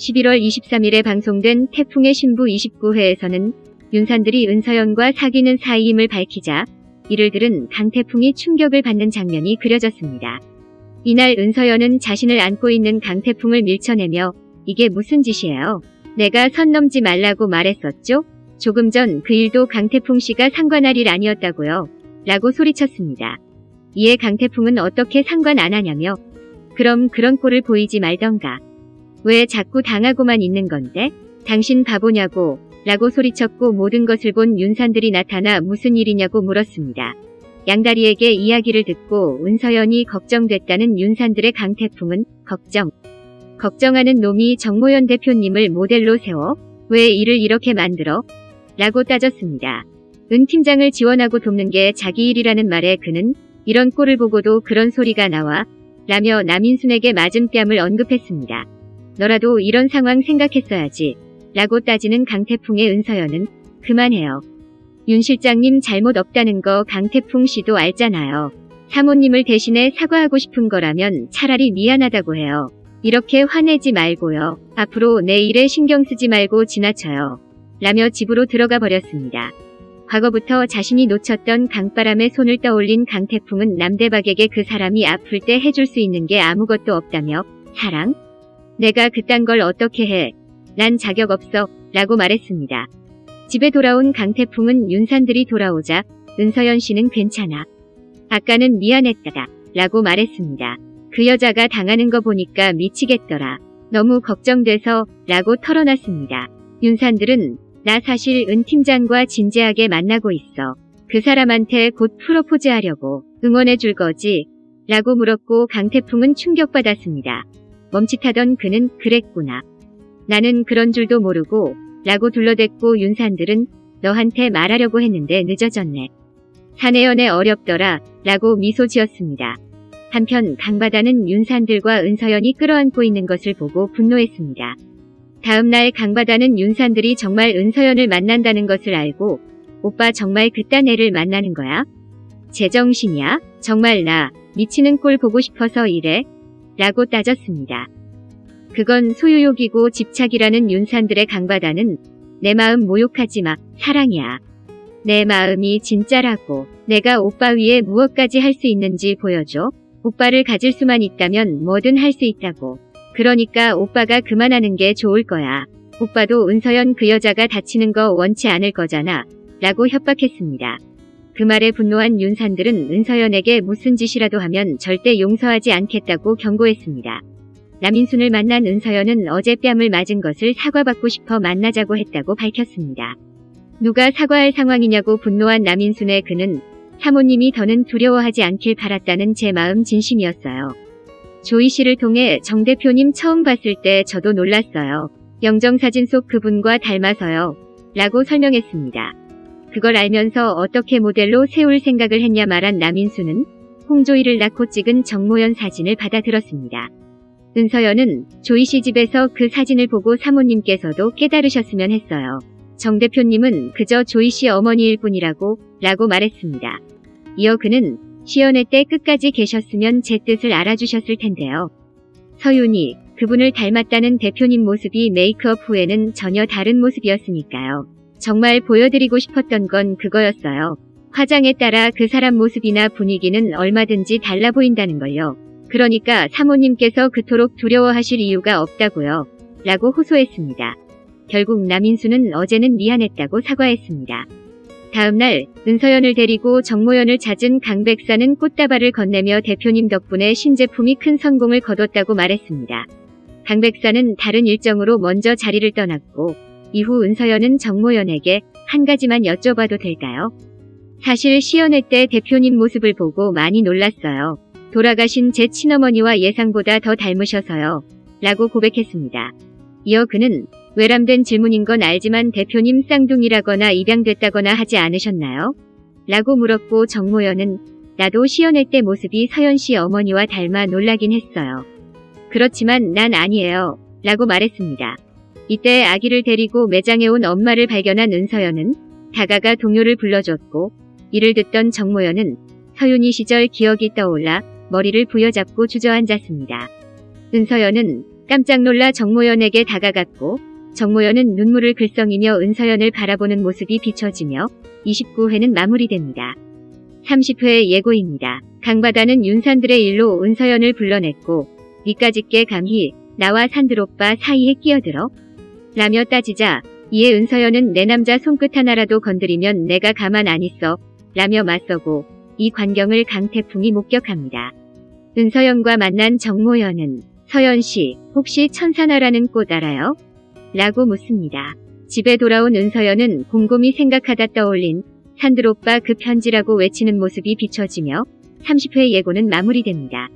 11월 23일에 방송된 태풍의 신부 29회에서는 윤산들이 은서연과 사귀는 사이임을 밝히자 이를 들은 강태풍이 충격을 받는 장면이 그려졌습니다. 이날 은서연은 자신을 안고 있는 강태풍을 밀쳐내며 이게 무슨 짓이에요? 내가 선 넘지 말라고 말했었죠? 조금 전 그 일도 강태풍 씨가 상관할 일 아니었다고요. 라고 소리쳤습니다. 이에 강태풍은 어떻게 상관 안 하냐며 그럼 그런 꼴을 보이지 말던가. 왜 자꾸 당하고만 있는 건데? 당신 바보냐고 라고 소리쳤고 모든 것을 본 윤산들이 나타나 무슨 일이냐고 물었습니다. 양다리에게 이야기를 듣고 은서연이 걱정됐다는 윤산들의 강태풍은 걱정. 걱정하는 놈이 정모연 대표님을 모델로 세워 왜 일을 이렇게 만들어? 라고 따졌습니다. 은 팀장을 지원하고 돕는 게 자기 일이라는 말에 그는 이런 꼴을 보고도 그런 소리가 나와 라며 남인순에게 맞은 뺨을 언급했습니다. 너라도 이런 상황 생각했어야지 라고 따지는 강태풍의 은서연은 그만해요. 윤 실장님 잘못 없다는 거 강태풍 씨도 알잖아요. 사모님을 대신해 사과하고 싶은 거라면 차라리 미안하다고 해요. 이렇게 화내지 말고요. 앞으로 내 일에 신경 쓰지 말고 지나쳐요. 라며 집으로 들어가 버렸습니다. 과거부터 자신이 놓쳤던 강바람에 손을 떠올린 강태풍은 남대박에게 그 사람이 아플 때 해줄 수 있는 게 아무것도 없다며 사랑? 내가 그딴 걸 어떻게 해? 난 자격 없어 라고 말했습니다. 집에 돌아온 강태풍은 윤산들이 돌아오자 은서연 씨는 괜찮아. 아까는 미안했다다 라고 말했습니다. 그 여자가 당하는 거 보니까 미치겠더라. 너무 걱정돼서 라고 털어놨습니다. 윤산들은 나 사실 은 팀장과 진지하게 만나고 있어. 그 사람한테 곧 프로포즈 하려고 응원해 줄 거지? 라고 물었고 강태풍은 충격받았습니다. 멈칫하던 그는 그랬구나. 나는 그런 줄도 모르고 라고 둘러댔고 윤산들은 너한테 말하려고 했는데 늦어졌네. 사내연애 어렵더라 라고 미소 지었습니다. 한편 강바다는 윤산들과 은서연이 끌어안고 있는 것을 보고 분노했습니다. 다음날 강바다는 윤산들이 정말 은서연을 만난다는 것을 알고 오빠 정말 그딴 애를 만나는 거야? 제정신이야? 정말 나 미치는 꼴 보고 싶어서 이래? 라고 따졌습니다. 그건 소유욕이고 집착이라는 윤산들의 강바다는 내 마음 모욕하지 마. 사랑이야. 내 마음이 진짜라고. 내가 오빠 위에 무엇까지 할 수 있는지 보여줘. 오빠를 가질 수만 있다면 뭐든 할 수 있다고. 그러니까 오빠가 그만하는 게 좋을 거야. 오빠도 은서연 그 여자가 다치는 거 원치 않을 거잖아. 라고 협박했습니다. 그 말에 분노한 윤산들은 은서연에게 무슨 짓이라도 하면 절대 용서하지 않겠다고 경고했습니다. 남인순을 만난 은서연은 어제 뺨을 맞은 것을 사과받고 싶어 만나자고 했다고 밝혔습니다. 누가 사과할 상황이냐고 분노한 남인순의 그는 사모님이 더는 두려워하지 않길 바랐다는 제 마음 진심이었어요. 조이 씨를 통해 정 대표님 처음 봤을 때 저도 놀랐어요. 영정사진 속 그분과 닮아서요. 라고 설명했습니다. 그걸 알면서 어떻게 모델로 세울 생각을 했냐 말한 남인수는 홍조이를 낳고 찍은 정모연 사진을 받아들었습니다. 은서연은 조이 씨 집에서 그 사진을 보고 사모님께서도 깨달으셨으면 했어요. 정 대표님은 그저 조이 씨 어머니일 뿐이라고 라고 말했습니다. 이어 그는 시연회 때 끝까지 계셨으면 제 뜻을 알아주셨을 텐데요. 서윤이 그분을 닮았다는 대표님 모습이 메이크업 후에는 전혀 다른 모습이었으니까요. 정말 보여드리고 싶었던 건 그거였어요. 화장에 따라 그 사람 모습이나 분위기는 얼마든지 달라 보인다는 걸요. 그러니까 사모님께서 그토록 두려워하실 이유가 없다고요. 라고 호소했습니다. 결국 남인수는 어제는 미안했다고 사과했습니다. 다음날 은서연을 데리고 정모연을 찾은 강백사는 꽃다발을 건네며 대표님 덕분에 신제품이 큰 성공을 거뒀다고 말했습니다. 강백사는 다른 일정으로 먼저 자리를 떠났고 이후 은서연은 정모연에게 한 가지만 여쭤봐도 될까요? 사실 시연회 때 대표님 모습을 보고 많이 놀랐어요. 돌아가신 제 친어머니와 예상보다 더 닮으셔서요. 라고 고백했습니다. 이어 그는 외람된 질문인 건 알지만 대표님 쌍둥이라거나 입양됐다거나 하지 않으셨나요? 라고 물었고 정모연은 나도 시연회 때 모습이 서연씨 어머니와 닮아 놀라긴 했어요. 그렇지만 난 아니에요. 라고 말했습니다. 이때 아기를 데리고 매장에 온 엄마를 발견한 은서연은 다가가 동료를 불러줬고 이를 듣던 정모연은 서윤이 시절 기억이 떠올라 머리를 부여잡고 주저앉았습니다. 은서연은 깜짝 놀라 정모연에게 다가갔고 정모연은 눈물을 글썽이며 은서연을 바라보는 모습이 비춰지며 29회는 마무리됩니다. 30회 예고입니다. 강바다는 윤산들의 일로 은서연을 불러냈고 니까짓게 감히 나와 산들 오빠 사이에 끼어들어? 라며 따지자 이에 은서연은 내 남자 손끝 하나라도 건드리면 내가 가만 안 있어 라며 맞서고 이 광경을 강태풍이 목격합니다. 은서연과 만난 정모연은 서연씨 혹시 천사나라는 꽃 알아요? 라고 묻습니다. 집에 돌아온 은서연은 곰곰이 생각하다 떠올린 산들오빠 그 편지라고 외치는 모습이 비춰지며 30회 예고는 마무리됩니다.